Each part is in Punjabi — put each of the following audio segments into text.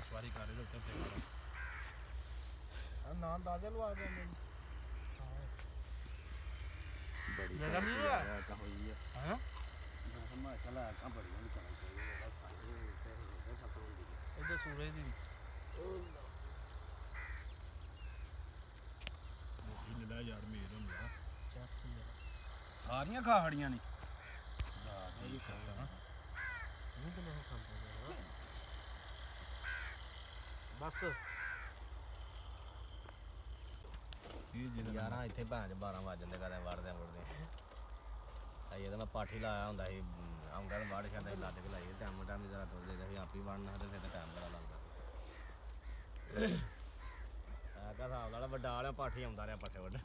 ਸਵਾਰੀ ਕਰ ਰਹੇ ਉੱਤੇ ਤੇ ਆ ਨਾਂ ਦਾਦੇ ਲਵਾ ਜਾਂਦੇ ਨੇ ਬੜੀ ਜਗ੍ਹਾ ਨਹੀਂ ਹੈ। ਕਾ ਹੋਈ ਹੈ? ਹਾਂ ਮੈਂ ਚਲਾ ਕਾ ਬੜੀ ਨਹੀਂ ਚਲਾ ਕੋਈ ਸਾਡੇ ਤੇ ਫਸਲ ਹੁੰਦੀ ਹੈ ਇਹਦੇ ਸੂਰਜ ਦੀ। ਉਹ ਨਿਲਾ ਯਾਰ ਮੇਰ ਹੁੰਦਾ ਸਾਰੀਆਂ ਖਾੜੀਆਂ ਨੇ। ਇਹ ਖਾਣਾ ਨਹੀਂ ਤਾਂ ਮੈਂ ਖਾਂਦਾ ਬਸ। ਇਹ ਜਿਹੜਾ ਯਾਰਾਂ ਇੱਥੇ ਭੈਣ ਚ 12 ਵਜ ਜਾਂਦੇ ਕਦੇ ਵੜਦੇ ਵੜਦੇ ਆਈ ਇਹਦਾ ਮੈਂ ਪਾਠੀ ਲਾਇਆ ਹੁੰਦਾ ਸੀ ਅਮ, ਆਉਂਦਾ ਤਾਂ ਵੜ ਛੱਡਦਾ ਸੀ ਲੱਦ ਕੇ ਲਾਈ ਟਾਈਮ ਟਾਈਮ ਜਰਾ ਤੁਰ ਜਾਈਦਾ ਸੀ ਆਪੀ ਵੜਨਾ ਤੇ ਫਿਰ ਤਾਂ ਟਾਈਮ ਬੜਾ ਲੱਗਦਾ। ਆ ਕਾ ਹਿਸਾਬ ਨਾਲ ਵੱਡਾ ਵਾਲਾ ਪਾਠੀ ਆਉਂਦਾ ਰਿਹਾ ਪੱਠੇ ਵੱਢ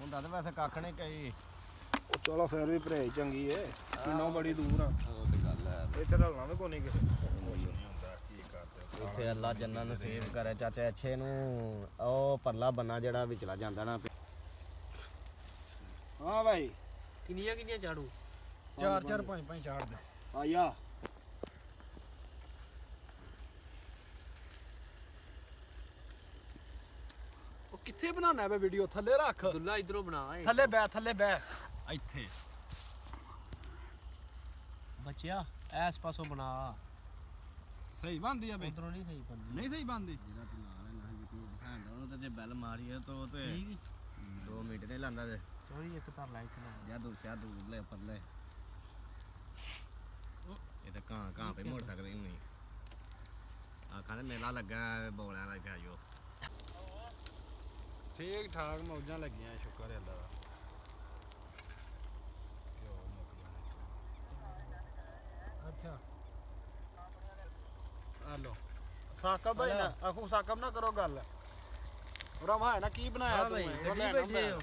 ਹੁੰਦਾ ਤਾਂ ਵੈਸੇ ਕੱਖ ਨਹੀਂ ਕਈ ਚਲੋ ਫਿਰ ਵੀ ਭਰੇ ਚੰਗੀ ਏ ਕਿੰਨਾ ਬੜੀ ਦੂਰ ਆ। ਵੀ ਕੋਈ ਨਹੀਂ ਕਿਸੇ ਇੱਥੇ ਅੱਲਾ ਜੰਨਾਂ ਨਸੀਬ ਕਰੇ ਚਾਚੇ ਅੱਛੇ ਨੂੰ ਉਹ ਪਰਲਾ ਬੰਨਾ ਜਿਹੜਾ ਵਿਚਲਾ ਜਾਂਦਾ ਨਾ। ਹਾਂ ਭਾਈ। ਕਿੰਨੀਆਂ ਕਿੰਨੀਆਂ ਝਾੜੂ? ਚਾਰ ਚਾਰ ਪੰਜ ਪੰਜ ਚਾੜ ਦੇ। ਆਇਆ ਉਹ ਕਿੱਥੇ ਬਣਾਉਣਾ ਹੈ ਵੀਡੀਓ? ਥੱਲੇ ਰੱਖ। ਦੁੱਲਾ ਇਧਰੋਂ ਬਣਾ ਥੱਲੇ ਬੈ ਥੱਲੇ ਬੈ ਇੱਥੇ। ਬੱਚਿਆ ਐਸ ਪਾਸੋਂ ਬਣਾ। ਸਹੀ ਬਣਦੀ ਆ ਬਈ। ਉਧਰੋਂ ਨਹੀਂ ਸਹੀ ਬੰਦੀ ਨਹੀਂ ਸਹੀ ਬਣਦੀ। ਜਿਹੜਾ ਤੂੰ ਨਾਲ ਹੈ ਨਾ ਜਿੱਤੀ ਸਾਂਦਾ ਉਹਨੂੰ ਤੇ ਜੇ ਬੈਲ ਮਾਰੀ ਹੈ ਤਾਂ ਤੇ ਠੀਕ 2 ਮਿੰਟ ਨਹੀਂ ਲਾਂਦਾ ਤੇ ਸੋਰੀ ਇੱਕ ਧਰ ਲੈ ਇੱਥੇ ਨਾ। ਜਾਂ ਦੂਸਰਾ ਦੂਰ ਲੈ ਪਰਲੇ। ਇਹ ਤਾਂ ਕਾਂ ਕਾਂ ਪੇ ਮੋੜ ਸਕਦੇ ਨਹੀਂ ਆਖਾਂ ਤੇ ਮੇਲਾ ਲੱਗਾ ਬੋਲਿਆਂ ਲੱਗਾ ਜੋ। ਠੀਕ ਠਾਕ ਮੌਜਾਂ ਲੱਗੀਆਂ ਸ਼ੁਕਰ ਹੈ ਅੱਲਾ ਦਾ। ਆ ਲੋ ਸਾਕਬ ਭਾਈ ਨਾ ਆਖੂ ਸਾਕਬ ਨਾ ਕਰੋ ਗੱਲ। ਰਮਾ ਹੈ ਨਾ ਕੀ ਬਣਾਇਆ ਹਾਂ ਤੂੰ ਭਾਈ ਇਹ? ਉਹ ਗੱਡੀ ਲੈਣਾ ਬੈਠੇ ਮੈਂ। ਹੋ।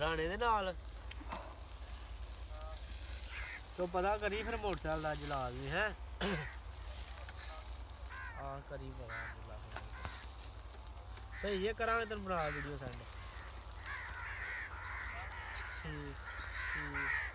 ਰਾਣੇ ਦੇ ਨਾਲ। ਤੋ ਪਤਾ ਕਰੀ ਫਿਰ ਮੋਟਰਸਾਈਕਲ ਦਾ ਜਲਾ ਦੇ ਹੈ? ਆ ਕਰੀ ਪਤਾ ਜਲਾ ਸਹੀ ਹੈ ਕਰਾਂਗੇ ਤੈਨੂੰ ਬਣਾ ਵੀਡੀਓ ਸੈਂਡ ਠੀਕ ਠੀਕ।